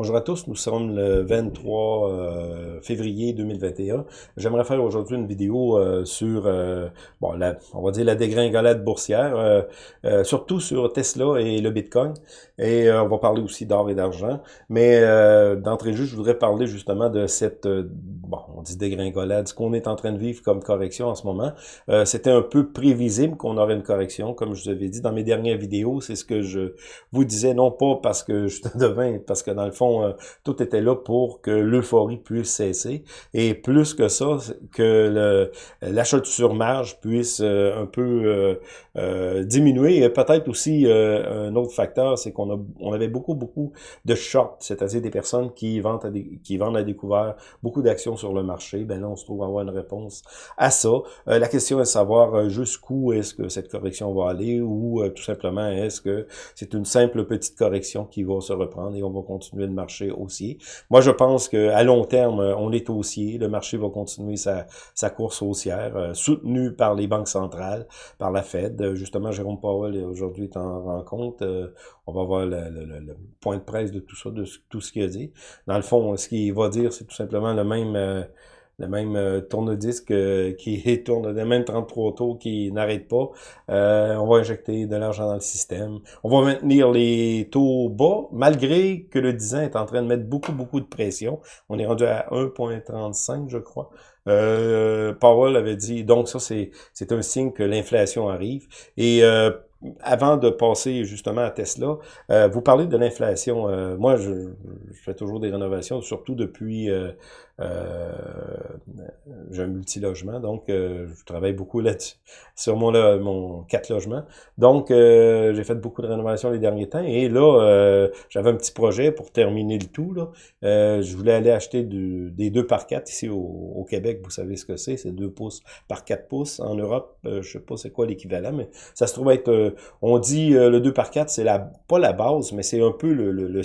Bonjour à tous, nous sommes le 23 euh, février 2021. J'aimerais faire aujourd'hui une vidéo euh, sur, euh, bon, la, on va dire la dégringolade boursière, surtout sur Tesla et le Bitcoin. Et on va parler aussi d'or et d'argent. Mais d'entrée de jeu, je voudrais parler justement de cette, bon, on dit dégringolade, ce qu'on est en train de vivre comme correction en ce moment. C'était un peu prévisible qu'on aurait une correction, comme je vous avais dit dans mes dernières vidéos. C'est ce que je vous disais, non pas parce que je te devin, parce que dans le fond, euh, tout était là pour que l'euphorie puisse cesser. Et plus que ça, que l'achat sur marge puisse euh, un peu euh, diminuer. Et peut-être aussi un autre facteur, c'est qu'on on avait beaucoup, beaucoup de shorts, c'est-à-dire des personnes qui vendent à, découvert beaucoup d'actions sur le marché. Ben là, on se trouve avoir une réponse à ça. la question est de savoir jusqu'où est-ce que cette correction va aller ou tout simplement est-ce que c'est une simple petite correction qui va se reprendre et on va continuer de marché haussier. Moi, je pense qu'à long terme, on est haussier. Le marché va continuer sa, sa course haussière, euh, soutenue par les banques centrales, par la Fed. Justement, Jérôme Powell aujourd'hui est en rencontre. Euh, on va voir le, le, point de presse de tout ça, de tout ce qu'il a dit. Dans le fond, ce qu'il va dire, c'est tout simplement le même... Le même euh, tourne-disque euh, qui tourne, le même 33 tours qui n'arrête pas. Euh, on va injecter de l'argent dans le système. On va maintenir les taux bas, malgré que le 10 ans est en train de mettre beaucoup, beaucoup de pression. On est rendu à 1,35, je crois. Euh, Powell avait dit, donc ça, c'est un signe que l'inflation arrive. Et avant de passer justement à Tesla, euh, vous parlez de l'inflation. Euh, moi, je, je, fais toujours des rénovations, surtout depuis euh j'ai un multilogement, donc je travaille beaucoup là-dessus, sur mon, là, mon quatre logements. Donc, j'ai fait beaucoup de rénovations les derniers temps. Et là, j'avais un petit projet pour terminer le tout. Là. je voulais aller acheter du, des 2 par 4 ici au, au, Québec. Vous savez ce que c'est, c'est 2 pouces par 4 pouces. En Europe, je sais pas c'est quoi l'équivalent, mais ça se trouve être on dit euh, le 2 par 4, c'est la pas la base, mais c'est un peu le, le, le,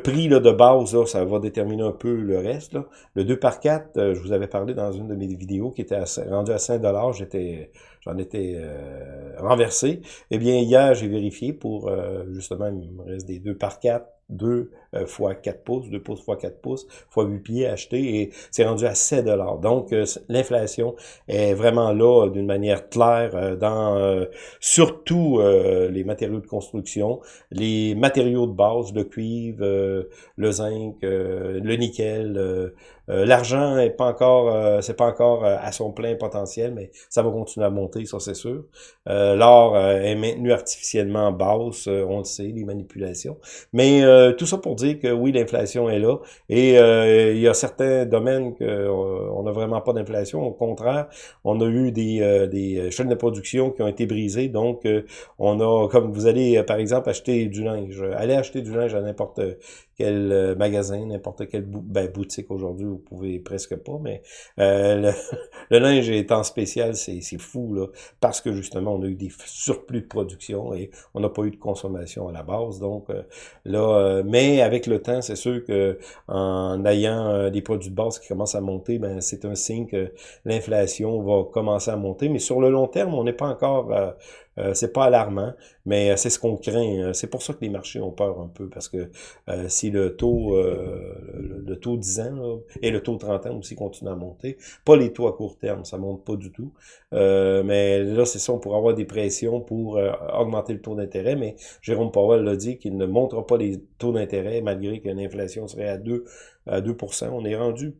prix là, de base, là, ça va déterminer un peu le reste. Là. Le 2 par 4, euh, je vous avais parlé dans une de mes vidéos qui était rendu à 5 j'étais j'en étais euh, renversé. Eh bien, hier, j'ai vérifié pour, justement, il me reste des 2 par 4, 2 euh, fois 4 pouces, 2 pouces fois 4 pouces, fois 8 pieds achetés, et c'est rendu à 7 dollars. Donc, euh, l'inflation est vraiment là d'une manière claire euh, dans surtout les matériaux de construction, les matériaux de base, le cuivre, le zinc, le nickel, l'argent est pas encore, c'est pas encore à son plein potentiel, mais ça va continuer à monter, ça c'est sûr. L'or est maintenu artificiellement basse, on le sait, les manipulations. Mais tout ça pour dire que oui, l'inflation est là. Et euh, il y a certains domaines qu'on euh, n'a vraiment pas d'inflation. Au contraire, on a eu des, euh, des chaînes de production qui ont été brisées. Donc, on a, comme vous allez, par exemple, acheter du linge. Allez acheter du linge à n'importe quel euh, magasin, n'importe quelle ben, boutique aujourd'hui, vous pouvez presque pas, mais euh, le, linge est en spécial, c'est fou, là, parce que justement, on a eu des surplus de production et on n'a pas eu de consommation à la base. Donc euh, là, mais avec le temps, c'est sûr que en ayant des produits de base qui commencent à monter, ben c'est un signe que l'inflation va commencer à monter. Mais sur le long terme, on n'est pas encore euh, c'est pas alarmant, mais euh, c'est ce qu'on craint. Euh, c'est pour ça que les marchés ont peur un peu, parce que si le taux le, taux 10 ans et le taux 30 ans aussi continuent à monter, pas les taux à court terme, ça monte pas du tout. mais là, c'est ça, on pourrait avoir des pressions pour augmenter le taux d'intérêt, mais Jérôme Powell l'a dit qu'il ne montrera pas les taux d'intérêt malgré qu'une inflation serait à 2 à 2% On est rendu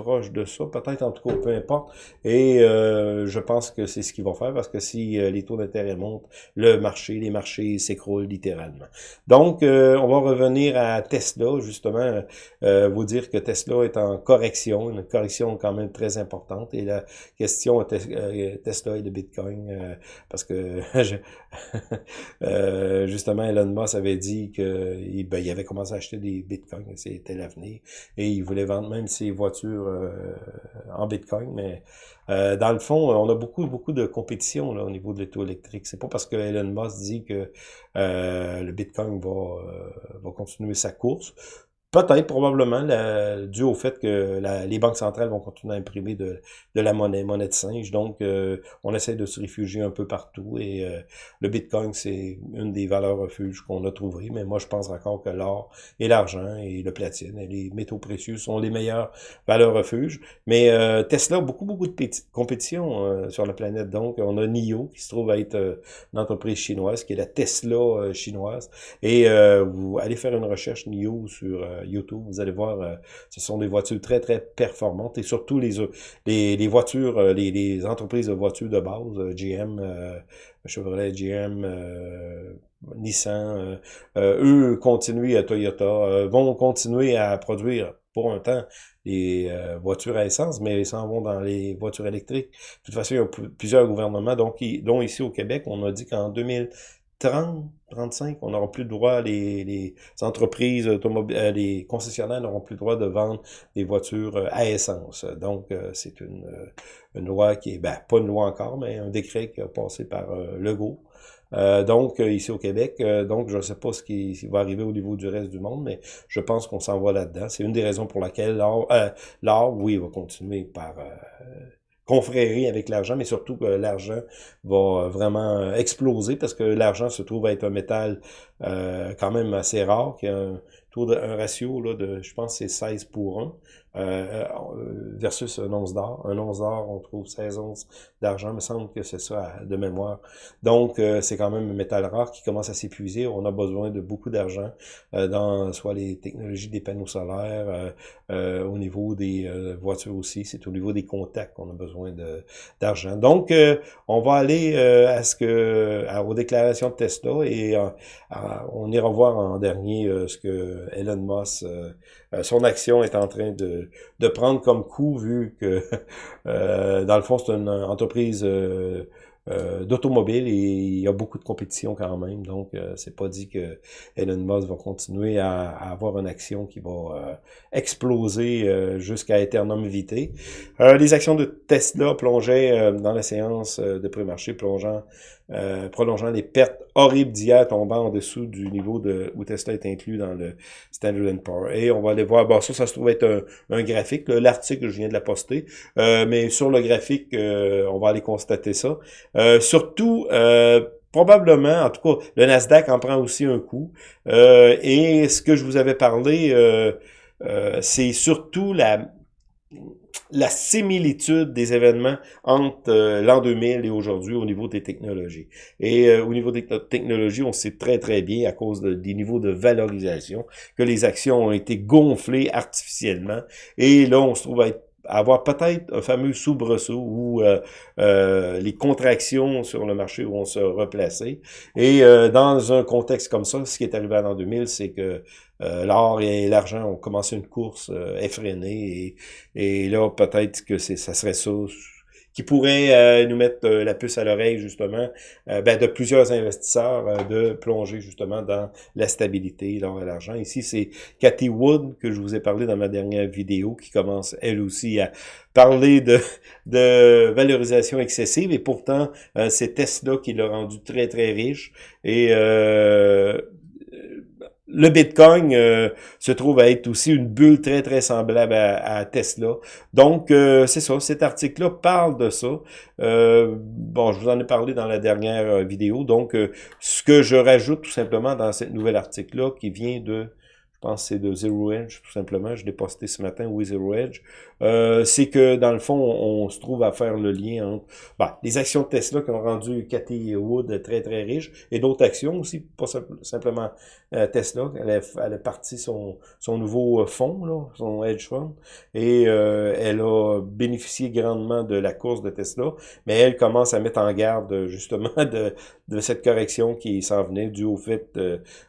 proche de ça, peut-être en tout cas, peu importe. Et euh, je pense que c'est ce qu'il va faire parce que si euh, les taux d'intérêt montent, le marché, les marchés s'écroulent littéralement. Donc, euh, on va revenir à Tesla, justement, vous dire que Tesla est en correction, une correction quand même très importante. Et la question Tesla et de Bitcoin, parce que justement, Elon Musk avait dit qu'il ben, avait commencé à acheter des Bitcoins, c'était l'avenir, et il voulait vendre même ses voitures euh, en Bitcoin, mais euh, dans le fond, on a beaucoup, beaucoup de compétition au niveau de l'auto électrique. C'est pas parce que Elon Musk dit que euh, le Bitcoin va, va continuer sa course Peut-être, probablement, dû au fait que les banques centrales vont continuer à imprimer de, la monnaie, monnaie de singe. Donc, euh, on essaie de se réfugier un peu partout. Et euh, le Bitcoin, c'est une des valeurs refuges qu'on a trouvées. Mais moi, je pense encore que l'or et l'argent et le platine et les métaux précieux sont les meilleures valeurs refuges. Mais euh, Tesla a beaucoup, beaucoup de compétition sur la planète. Donc, on a NIO, qui se trouve être une entreprise chinoise, qui est la Tesla chinoise. Et vous allez faire une recherche NIO sur YouTube, vous allez voir, euh, ce sont des voitures très, très performantes et surtout les, euh, voitures, euh, les, les, entreprises de voitures de base, GM, Chevrolet, GM, Nissan, eux continuent à Toyota, vont continuer à produire pour un temps les voitures à essence, mais ils s'en vont dans les voitures électriques. De toute façon, il y a plusieurs gouvernements, donc, dont ici au Québec, on a dit qu'en 2000 30, 35, on n'aura plus le droit, les, les entreprises automobiles, euh, les concessionnaires n'auront plus le droit de vendre des voitures euh, à essence. Donc, euh, c'est une, une loi qui est, ben, pas une loi encore, mais un décret qui a passé par Legault. donc, ici au Québec, donc je ne sais pas ce qui, va arriver au niveau du reste du monde, mais je pense qu'on s'en va là-dedans. C'est une des raisons pour laquelle l'or, oui, va continuer par confrérie avec l'argent, mais surtout que l'argent va vraiment exploser parce que l'argent se trouve être un métal euh, quand même assez rare, qui a un ratio là, de, je pense, c'est 16 pour 1. Euh, euh, versus un once d'or. Un once d'or, on trouve 16 onces d'argent, me semble que c'est ça de mémoire. Donc, euh, c'est quand même un métal rare qui commence à s'épuiser. On a besoin de beaucoup d'argent dans soit les technologies des panneaux solaires, au niveau des voitures aussi, c'est au niveau des contacts qu'on a besoin d'argent. Donc, on va aller à ce que aux déclarations de Tesla et on ira voir en dernier ce que Elon Musk, son action est en train de de, prendre comme coup, vu que, euh, dans le fond, c'est une entreprise euh, euh, d'automobile et il y a beaucoup de compétition quand même. Donc, c'est pas dit que Elon Musk va continuer à, avoir une action qui va exploser jusqu'à éternum vitae. les actions de Tesla plongeaient dans la séance de pré-marché, plongeant euh, prolongeant les pertes horribles d'hier tombant en dessous du niveau de où Tesla est inclus dans le Standard Poor's. Et on va aller voir, bon ça, ça se trouve être un, graphique, l'article, je viens de la poster, euh, mais sur le graphique, euh, on va aller constater ça. Surtout, probablement, en tout cas, le Nasdaq en prend aussi un coup. et ce que je vous avais parlé, c'est surtout la similitude des événements entre euh, l'an 2000 et aujourd'hui au niveau des technologies. Et euh, au niveau des technologies, on sait très très bien à cause des niveaux de valorisation que les actions ont été gonflées artificiellement. Et là, on se trouve à être avoir peut-être un fameux soubresaut où euh, les contractions sur le marché vont se replacer. Et dans un contexte comme ça, ce qui est arrivé en l'an 2000, c'est que euh, l'or et l'argent ont commencé une course euh, effrénée et, et là peut-être que ça serait ça qui pourrait euh, nous mettre la puce à l'oreille justement ben, de plusieurs investisseurs de plonger justement dans la stabilité, l'or et l'argent. Ici, c'est Cathy Wood que je vous ai parlé dans ma dernière vidéo qui commence elle aussi à parler de, de valorisation excessive et pourtant c'est Tesla qui l'a rendu très très riche et le Bitcoin euh, se trouve à être aussi une bulle très, très semblable à, Tesla. Donc, euh, c'est ça, cet article-là parle de ça. Euh, bon, je vous en ai parlé dans la dernière vidéo. Donc, ce que je rajoute tout simplement dans cette nouvel article-là, qui vient de pense que c'est de Zero Edge, tout simplement. Je l'ai posté ce matin, oui, Zero Edge. Euh, c'est que, dans le fond, on, se trouve à faire le lien entre bah, les actions de Tesla qui ont rendu Cathy Wood très, très riche, et d'autres actions aussi, pas simplement euh, Tesla. Elle a, elle a parti son, son nouveau euh, fonds, là, son hedge fund, et elle a bénéficié grandement de la course de Tesla, mais elle commence à mettre en garde, justement, de, de cette correction qui s'en venait, dû au fait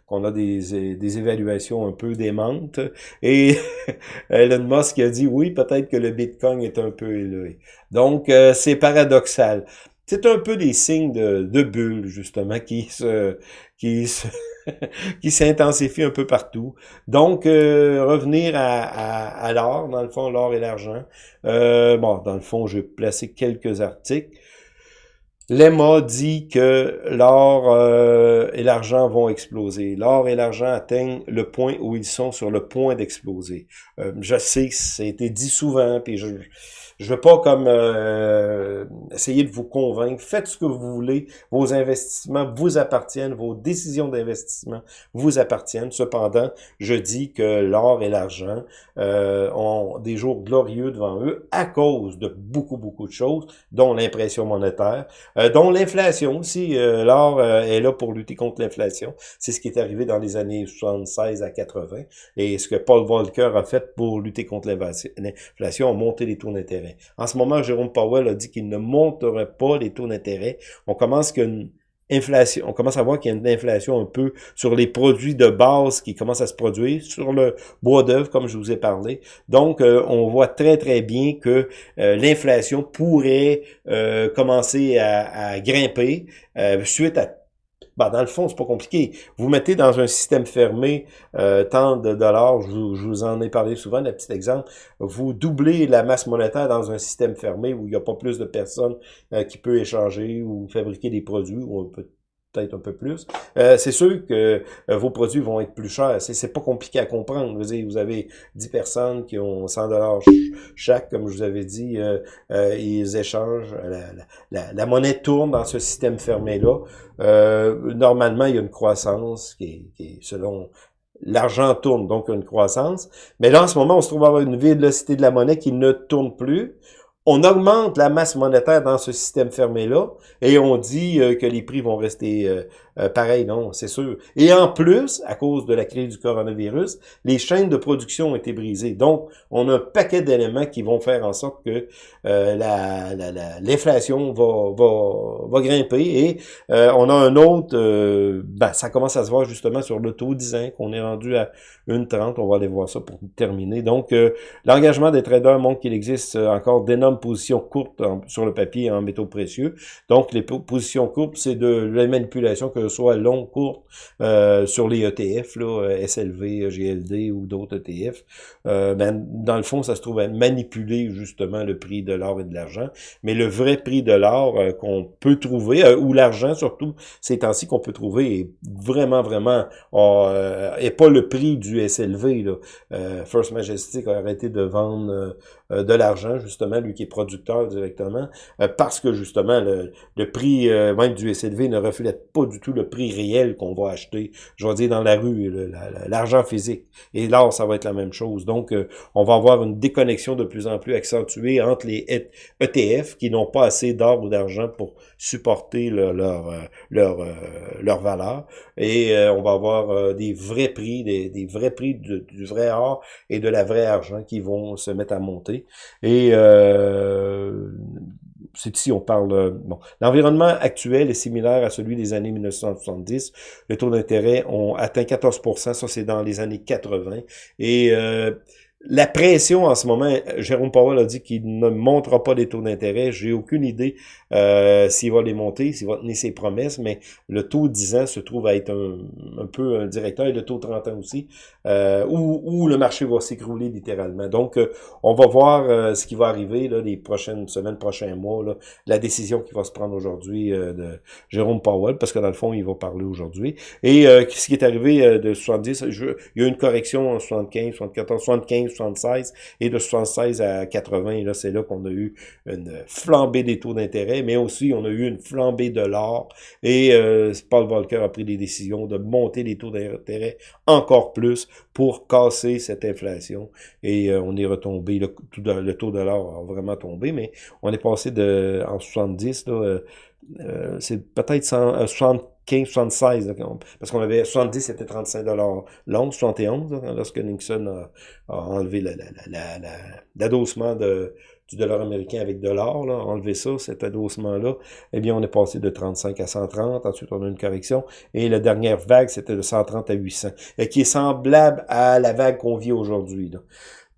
qu'on a des, des évaluations un peu démentes. Et Elon Musk a dit, oui, peut-être que le Bitcoin est un peu élevé. Donc, euh, c'est paradoxal. C'est un peu des signes de, de bulles, justement, qui se, qui se, qui s'intensifient un peu partout. Donc, euh, revenir à, l'or, dans le fond, l'or et l'argent. Euh, bon, dans le fond, je vais placer quelques articles. L'EMA dit que l'or euh, et l'argent vont exploser. L'or et l'argent atteignent le point où ils sont sur le point d'exploser. Euh, je sais ça a été dit souvent, puis je, je veux pas comme euh, essayer de vous convaincre. Faites ce que vous voulez. Vos investissements vous appartiennent. Vos décisions d'investissement vous appartiennent. Cependant, je dis que l'or et l'argent euh, ont des jours glorieux devant eux à cause de beaucoup, beaucoup de choses, dont l'impression monétaire, euh, dont l'inflation aussi. l'or est là pour lutter contre l'inflation. C'est ce qui est arrivé dans les années 76 à 80. Et ce que Paul Volcker a fait pour lutter contre l'inflation, a monté les taux d'intérêt. En ce moment, Jérôme Powell a dit qu'il ne monterait pas les taux d'intérêt. On commence à voir qu'il y a une inflation un peu sur les produits de base qui commencent à se produire, sur le bois d'œuvre, comme je vous ai parlé. Donc, euh, on voit très, très bien que euh, l'inflation pourrait euh, commencer à, à grimper suite à ben, dans le fond, c'est pas compliqué. Vous mettez dans un système fermé euh, tant de dollars, je vous, en ai parlé souvent, un petit exemple, vous doublez la masse monétaire dans un système fermé où il n'y a pas plus de personnes euh, qui peuvent échanger ou fabriquer des produits, ou un peu peut-être un peu plus. Euh, c'est sûr que euh, vos produits vont être plus chers. C'est pas compliqué à comprendre. Vous, avez, vous avez 10 personnes qui ont 100 dollars chaque, comme je vous avais dit, euh, ils échangent. La, la, monnaie tourne dans ce système fermé-là. normalement, il y a une croissance qui est, qui est selon l'argent tourne, donc une croissance. Mais là, en ce moment, on se trouve avoir une vélocité de la monnaie qui ne tourne plus on augmente la masse monétaire dans ce système fermé-là et on dit que les prix vont rester euh, pareil, non, c'est sûr. Et en plus, à cause de la crise du coronavirus, les chaînes de production ont été brisées. Donc, on a un paquet d'éléments qui vont faire en sorte que euh, l'inflation va, va, va grimper. Et euh, on a un autre, euh, ben, ça commence à se voir justement sur le taux 10 ans, qu'on est rendu à 1,30. On va aller voir ça pour terminer. Donc, l'engagement des traders montre qu'il existe encore d'énormes positions courtes sur le papier en métaux précieux. Donc, les positions courtes, c'est de la manipulation que soit long, court, euh, sur les ETF, là, euh, SLV, GLD ou d'autres ETF, euh, ben, dans le fond, ça se trouve à manipuler justement le prix de l'or et de l'argent. Mais le vrai prix de l'or qu'on peut trouver, ou l'argent surtout, ces temps-ci qu'on peut trouver, est vraiment, vraiment, est pas le prix du SLV. Là. First Majestic a arrêté de vendre de l'argent, justement, lui est producteur directement, parce que justement, le, prix même du SLV ne reflète pas du tout le prix réel qu'on va acheter, je vais dire dans la rue, l'argent physique. Et là, ça va être la même chose. Donc, euh, on va avoir une déconnexion de plus en plus accentuée entre les ETF qui n'ont pas assez d'or ou d'argent pour supporter leur, leur, euh, leur, euh, valeur. Et on va avoir des vrais prix, des, vrais prix du vrai or et de la vraie argent qui vont se mettre à monter. Et c'est ici on parle... Euh, bon, L'environnement actuel est similaire à celui des années 1970. Les taux d'intérêt ont atteint 14% ça c'est dans les années 80. Et euh, la pression en ce moment, Jérôme Powell a dit qu'il ne montera pas les taux d'intérêt. J'ai aucune idée euh, s'il va les monter, s'il va tenir ses promesses, mais le taux 10 ans se trouve à être un, peu un directeur, et le taux 30 ans aussi, euh, où, où, le marché va s'écrouler littéralement. Donc, euh, on va voir euh, ce qui va arriver là, les prochaines semaines, prochains mois, là, la décision qui va se prendre aujourd'hui de Jérôme Powell, parce que dans le fond, il va parler aujourd'hui. Et ce qui est arrivé de 70, je, il y a une correction en 75, 74, 75, 76, et de 76 à 80, là, c'est là qu'on a eu une flambée des taux d'intérêt, mais aussi on a eu une flambée de l'or, et euh, Paul Volcker a pris des décisions de monter les taux d'intérêt encore plus pour casser cette inflation, et euh, on est retombé, le, taux de l'or a vraiment tombé, mais on est passé de en 70, là, euh, c'est peut-être 75, 76, parce qu'on avait 70, c'était 35 dollars long, 71, lorsque Nixon a, enlevé l'adossement du dollar américain avec de l'or, enlevé ça, cet adossement-là, eh bien, on est passé de 35 à 130, ensuite on a une correction, et la dernière vague, c'était de 130 à 800, et qui est semblable à la vague qu'on vit aujourd'hui.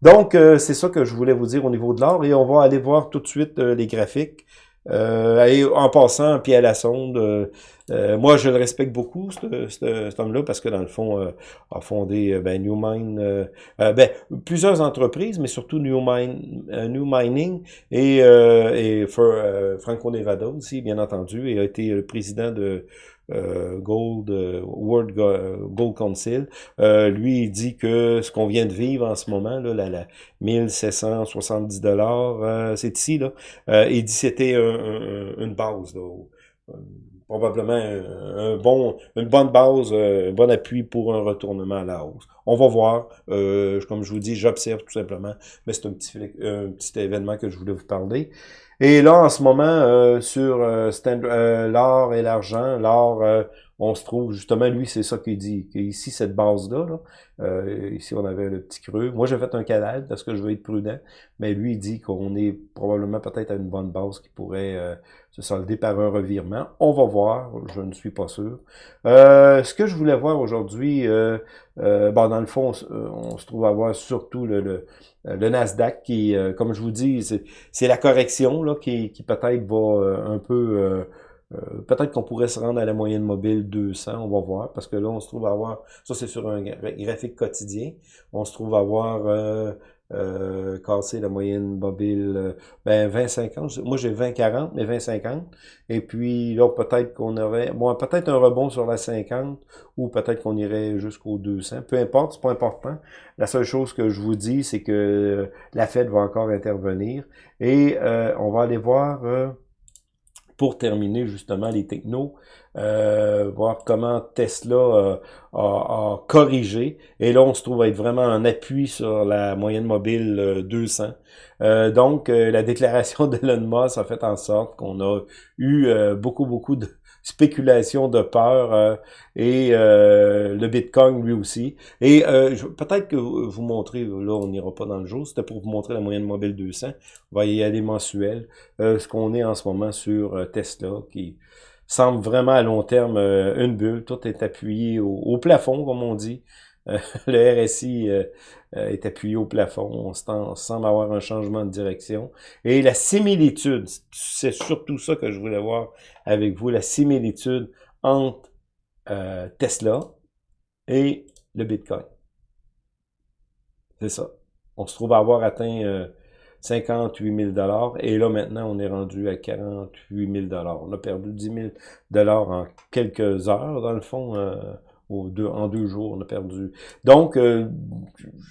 Donc, euh, c'est ça que je voulais vous dire au niveau de l'or, et on va aller voir tout de suite euh, les graphiques. Euh, en passant, pied à la sonde, euh, moi, je le respecte beaucoup, cet homme-là, parce que dans le fond, a fondé ben, New Mine, ben, plusieurs entreprises, mais surtout New, Mine, New Mining et, et Franco Nevada aussi, bien entendu, et a été le président de euh, Gold, euh, World Gold Council, euh, lui, il dit que ce qu'on vient de vivre en ce moment, là, la, la 1770 dollars, c'est ici, là, il dit c'était une base, probablement un, bon, une bonne base, un bon appui pour un retournement à la hausse. On va voir. comme je vous dis, j'observe tout simplement, mais c'est un petit, un petit événement que je voulais vous parler. Et là, en ce moment, euh, sur euh, euh, l'or et l'argent, l'or, on se trouve, justement, lui, c'est ça qu'il dit, qu'ici, cette base-là, ici, on avait le petit creux. Moi, j'ai fait un canal parce que je veux être prudent, mais lui, il dit qu'on est probablement peut-être à une bonne base qui pourrait se solder par un revirement. On va voir, je ne suis pas sûr. ce que je voulais voir aujourd'hui, bon, dans le fond, on, se trouve à voir surtout le euh, Nasdaq qui, euh, comme je vous dis, c'est la correction là, qui, qui peut-être va euh, un peu... peut-être qu'on pourrait se rendre à la moyenne mobile 200, on va voir, parce que là, on se trouve à avoir, ça c'est sur un graphique quotidien, on se trouve à avoir euh, casser la moyenne mobile, euh, ben 20-50, moi j'ai 20-40, mais 20-50, et puis là peut-être qu'on aurait, bon, peut-être un rebond sur la 50, ou peut-être qu'on irait jusqu'au 200, peu importe, c'est pas important, la seule chose que je vous dis, c'est que la Fed va encore intervenir, et euh, on va aller voir pour terminer justement les technos, euh, voir comment Tesla euh, a, corrigé. Et là, on se trouve être vraiment en appui sur la moyenne mobile 200. Euh, donc, la déclaration de Elon Musk a fait en sorte qu'on a eu beaucoup, beaucoup de spéculation de peur euh, et euh, le Bitcoin lui aussi. Et euh, peut-être que vous montrer, là on n'ira pas dans le jour, c'était pour vous montrer la moyenne mobile 200. On va y aller mensuel. ce qu'on est en ce moment sur Tesla qui semble vraiment à long terme une bulle. Tout est appuyé au plafond, comme on dit. Euh, le RSI euh, euh, est appuyé au plafond. On, semble avoir un changement de direction. Et la similitude, c'est surtout ça que je voulais voir avec vous, la similitude entre Tesla et le Bitcoin. C'est ça. On se trouve à avoir atteint 58 000 et là maintenant on est rendu à 48 000 On a perdu 10 000 en quelques heures dans le fond en deux jours, on a perdu. Donc, euh,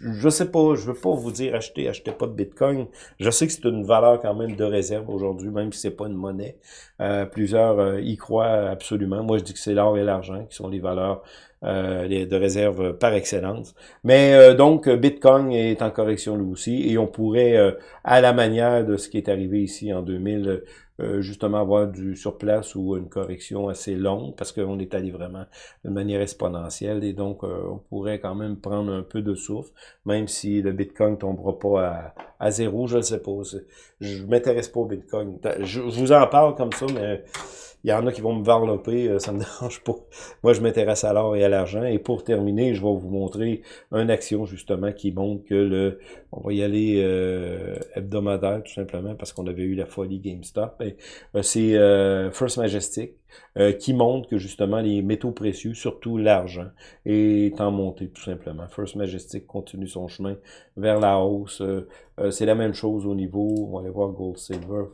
je sais pas, je veux pas vous dire achetez, achetez pas de Bitcoin. Je sais que c'est une valeur quand même de réserve aujourd'hui, même si c'est pas une monnaie. Euh, plusieurs euh, y croient absolument. Moi, je dis que c'est l'or et l'argent qui sont les valeurs de réserve par excellence. Mais donc, Bitcoin est en correction lui aussi, et on pourrait, à la manière de ce qui est arrivé ici en 2000, euh, justement avoir du surplace ou une correction assez longue parce qu'on est allé vraiment de manière exponentielle et donc euh, on pourrait quand même prendre un peu de souffle, même si le Bitcoin tombera pas à, zéro, je ne sais pas. Je m'intéresse pas au Bitcoin. Je, vous en parle comme ça, mais il y en a qui vont me varloper, euh, ça me dérange pas. Moi, je m'intéresse à l'or et à l'argent. Et pour terminer, je vais vous montrer une action, justement, qui montre que le... On va y aller euh, hebdomadaire, tout simplement, parce qu'on avait eu la folie GameStop. Euh, c'est First Majestic, qui montre que, justement, les métaux précieux, surtout l'argent, est en montée, tout simplement. First Majestic continue son chemin vers la hausse. c'est la même chose au niveau, on va aller voir Gold Silver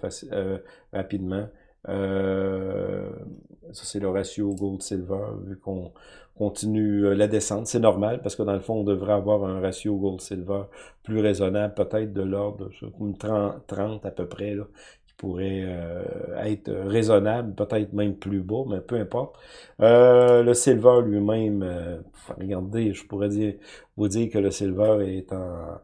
rapidement. Euh, ça, c'est le ratio gold-silver, vu qu'on continue euh, la descente. C'est normal, parce que dans le fond, on devrait avoir un ratio gold-silver plus raisonnable, peut-être de l'ordre de 30, 30 à peu près, là, qui pourrait euh, être raisonnable, peut-être même plus bas, mais peu importe. le silver lui-même, regardez, je pourrais dire, vous dire que le silver est en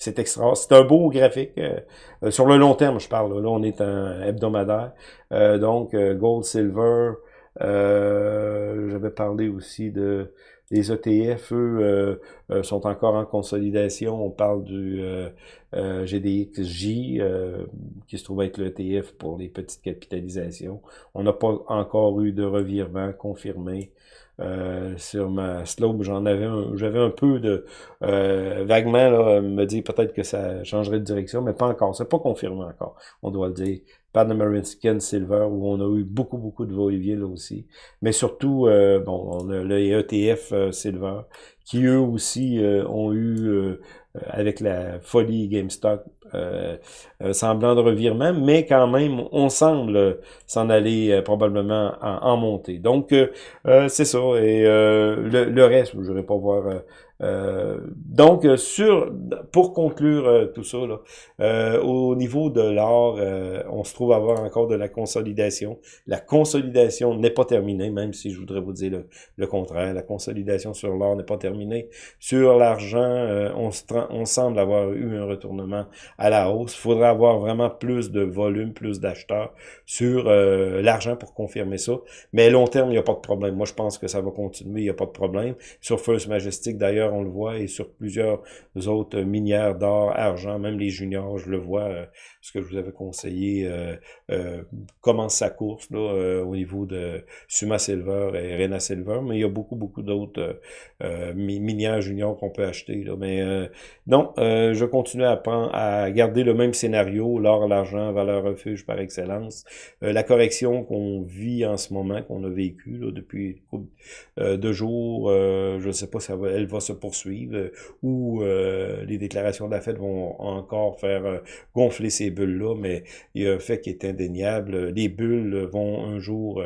c'est extra. C'est un beau graphique. Euh, euh, sur le long terme, je parle. Là, on est un hebdomadaire. Euh, donc, gold, silver. J'avais parlé aussi de les ETF, eux, sont encore en consolidation. On parle du GDXJ, qui se trouve être l'ETF pour les petites capitalisations. On n'a pas encore eu de revirement confirmé. sur ma slope, j'en avais j'avais un peu de vaguement là, me dire peut-être que ça changerait de direction, mais pas encore. C'est pas confirmé encore, on doit le dire. Pan American Silver, où on a eu beaucoup, beaucoup de va-et-vient là aussi. Mais surtout, bon, on a le ETF Silver, qui eux aussi ont eu avec la folie GameStop, euh, semblant de revirement, mais quand même, on semble s'en aller euh, probablement en, montée. Donc, euh, c'est ça. Et le, le, reste, je ne vais pas voir euh, donc, euh, sur pour conclure euh, tout ça, là, au niveau de l'or, on se trouve à avoir encore de la consolidation. La consolidation n'est pas terminée, même si je voudrais vous dire le, contraire. La consolidation sur l'or n'est pas terminée. Sur l'argent, on, on semble avoir eu un retournement à la hausse. Il faudra avoir vraiment plus de volume, plus d'acheteurs sur l'argent pour confirmer ça. Mais à long terme, il n'y a pas de problème. Moi, je pense que ça va continuer, il n'y a pas de problème. Sur First Majestic, d'ailleurs, on le voit, et sur plusieurs autres minières d'or, argent, même les juniors, je le vois, euh, ce que je vous avais conseillé, euh, euh, commence sa course là, au niveau de Suma Silver et Rena Silver, mais il y a beaucoup, beaucoup d'autres minières juniors qu'on peut acheter. Là, mais non, je continue à, à garder le même scénario, l'or, l'argent, valeur refuge par excellence. la correction qu'on vit en ce moment, qu'on a vécu depuis deux jours, je ne sais pas si elle va se poursuivre, euh, ou euh, les déclarations de la Fed vont encore faire euh, gonfler ces bulles-là, mais il y a un fait qui est indéniable. Les bulles vont un jour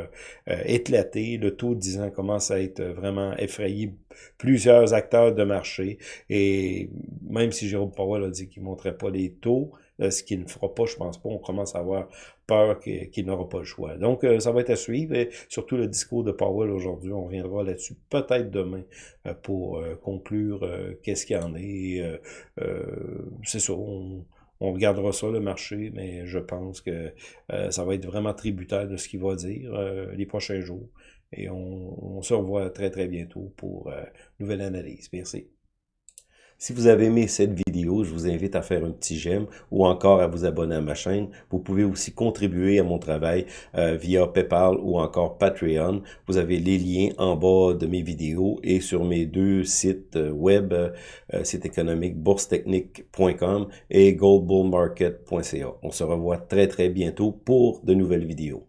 éclater. Le taux de 10 ans commence à être vraiment effrayé. Plusieurs acteurs de marché, et même si Jérôme Powell a dit qu'il ne montrait pas les taux, ce qu'il ne fera pas, je pense pas. On commence à avoir peur qu'il n'aura pas le choix. Donc, euh, ça va être à suivre. Et surtout le discours de Powell aujourd'hui, on reviendra là-dessus peut-être demain euh, pour conclure qu'est-ce qu'il y en est. C'est ça, on, regardera ça, le marché, mais je pense que ça va être vraiment tributaire de ce qu'il va dire les prochains jours. Et on, se revoit très, très bientôt pour une nouvelle analyse. Merci. Si vous avez aimé cette vidéo, je vous invite à faire un petit j'aime ou encore à vous abonner à ma chaîne. Vous pouvez aussi contribuer à mon travail euh, via PayPal ou encore Patreon. Vous avez les liens en bas de mes vidéos et sur mes deux sites euh, web, euh, site économique boursetechnique.com et goldbullmarket.ca. On se revoit très très bientôt pour de nouvelles vidéos.